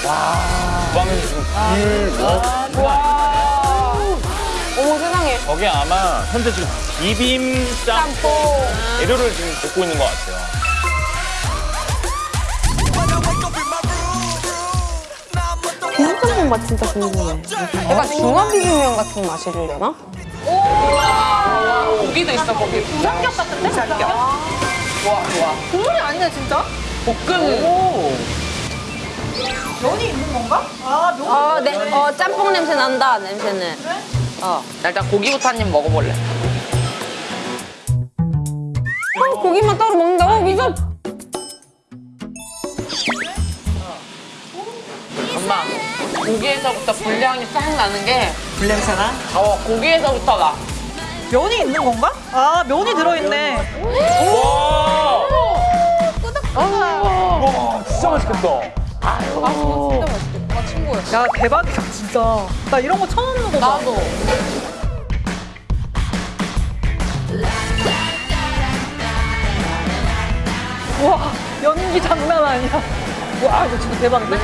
주방은 지금 불, 뭐, 어머 세상에. 저게 아마 현재 지금 비빔 짬뽕 재료를 지금 볶고 있는 것 같아요. 비빔짬뽕 맛 진짜 궁금해. 약간 중화 비빔면 같은 맛이려나? 고기도 있어 거기. 삼겹 같은데? 삼겹. 좋아 좋아. 국물이 아니네 진짜? 볶음. 면이 있는 건가? 아 면. 어, 네. 어, 짬뽕 냄새 난다, 냄새는. 어. 나 일단 고기부터 한 입 먹어볼래. 어, 고기만 따로 먹는다고? 미소. 엄마. 고기에서부터 불향이 싹 나는 게. 불냄새나? 어 고기에서부터 나. 면이 있는 건가? 아 면이 들어있네. 와! 와, 진짜 맛있겠다. 야 대박이다 진짜. 나 이런 거 처음 먹어봐. 나도. 와 연기 장난 아니야. 와 이거 진짜 대박이다.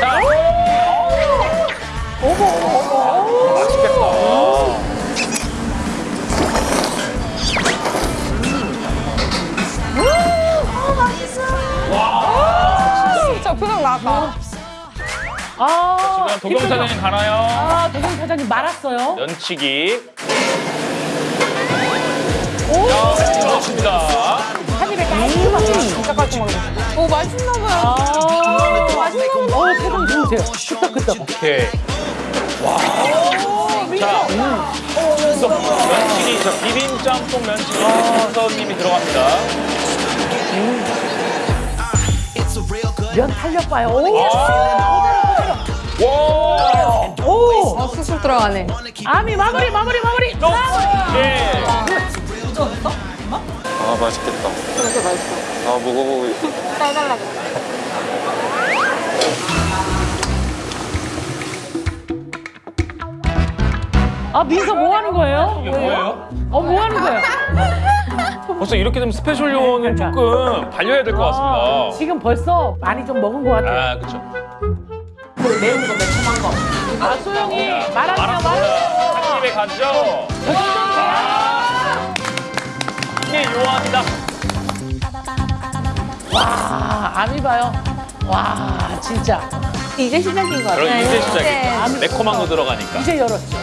자, 어머 어머 어머. 맛있겠다. 표정 나왔다. 아, 지금 도경 사장님 가나요? 아, 도경 사장님 말았어요. 면치기. 자, 그렇습니다. 한 입에 깔끔하게. 진짜 깔끔하게. 오, 맛있나 봐요. 아, 맛있나 어, 표정 좋으세요. 끄떡끄떡. 오케이. 와. 자, 또 면치기, 저 비빔 짬뽕 면치기 선생님이 들어갑니다. 면 탄력 봐요. 오, 와! 오. 어, 쑥쑥 들어가네. 아미 마무리, 마무리, 마무리. 예. 아 맛있겠다. 그렇게 맛있어. 아 먹어보고 있어. 빼달라고. 아, 민서 뭐 하는 거예요? 이게 뭐예요? 어, 뭐 하는 거예요? 벌써 이렇게 되면 special 요원은 그러니까. 조금 달려야 될것 아, 같습니다. 지금 벌써 많이 좀 먹은 것 같아요. 아, 그렇죠. 매운 거 매콤한 거. 아, 소영이. 한 입에 가죠. 아, 이게 요원이다. 와, 아미 봐요. 와, 진짜. 이제 시작인 것 그럼 같아요. 이제 시작이죠. 네. 매콤한 거 들어가니까. 이제 열었죠.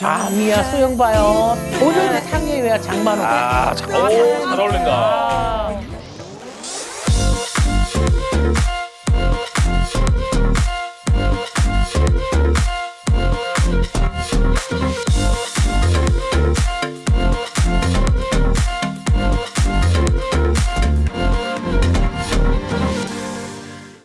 아 미야 소영 봐요. 오늘은 상의회야 장만호. 아, 자, 오, 잘 어울린다. 아,